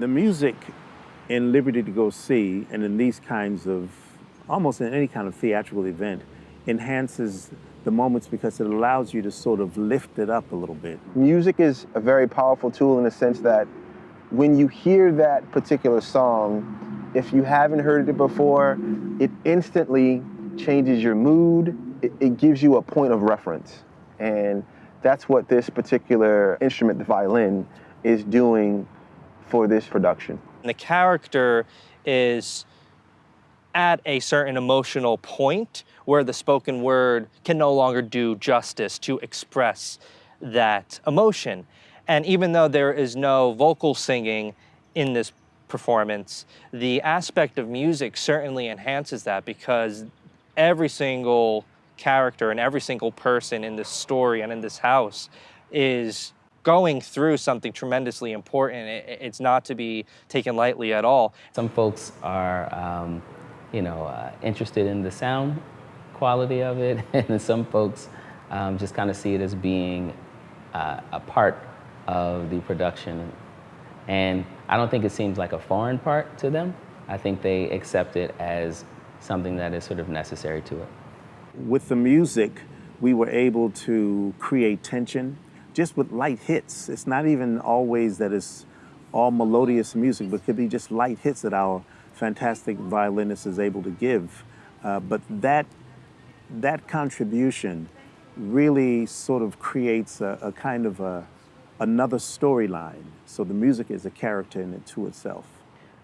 The music in Liberty to Go See and in these kinds of, almost in any kind of theatrical event, enhances the moments because it allows you to sort of lift it up a little bit. Music is a very powerful tool in the sense that when you hear that particular song, if you haven't heard it before, it instantly changes your mood. It, it gives you a point of reference. And that's what this particular instrument, the violin, is doing for this production. The character is at a certain emotional point where the spoken word can no longer do justice to express that emotion. And even though there is no vocal singing in this performance, the aspect of music certainly enhances that because every single character and every single person in this story and in this house is going through something tremendously important. it's not to be taken lightly at all. Some folks are, um, you know, uh, interested in the sound quality of it, and some folks um, just kind of see it as being uh, a part of the production. And I don't think it seems like a foreign part to them. I think they accept it as something that is sort of necessary to it. With the music, we were able to create tension just with light hits. It's not even always that it's all melodious music, but could be just light hits that our fantastic violinist is able to give. Uh, but that, that contribution really sort of creates a, a kind of a, another storyline. So the music is a character in it to itself.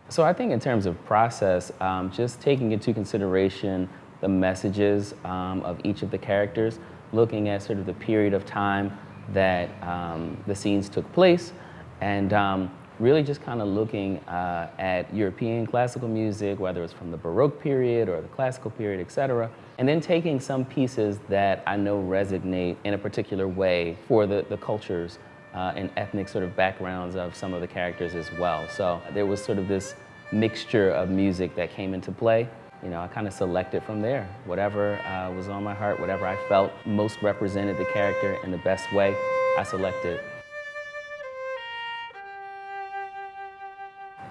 So I think in terms of process, um, just taking into consideration the messages um, of each of the characters, looking at sort of the period of time that um, the scenes took place, and um, really just kind of looking uh, at European classical music, whether it's from the Baroque period or the classical period, et cetera, and then taking some pieces that I know resonate in a particular way for the, the cultures uh, and ethnic sort of backgrounds of some of the characters as well. So there was sort of this mixture of music that came into play you know, I kind of selected from there. Whatever uh, was on my heart, whatever I felt most represented the character in the best way, I selected.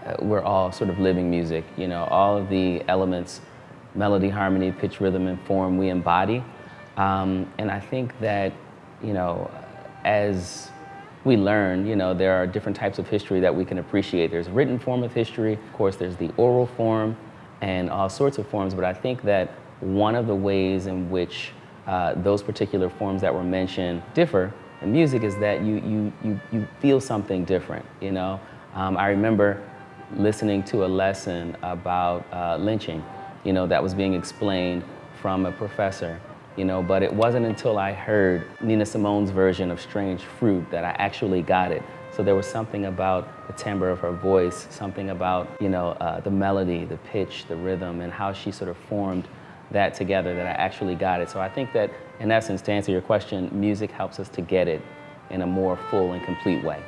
Uh, we're all sort of living music, you know, all of the elements, melody, harmony, pitch, rhythm, and form we embody. Um, and I think that, you know, as we learn, you know, there are different types of history that we can appreciate. There's written form of history, of course, there's the oral form, and all sorts of forms, but I think that one of the ways in which uh, those particular forms that were mentioned differ in music is that you, you, you, you feel something different, you know? Um, I remember listening to a lesson about uh, lynching, you know, that was being explained from a professor, you know, but it wasn't until I heard Nina Simone's version of Strange Fruit that I actually got it. So there was something about the timbre of her voice, something about, you know, uh, the melody, the pitch, the rhythm, and how she sort of formed that together that I actually got it. So I think that, in essence, to answer your question, music helps us to get it in a more full and complete way.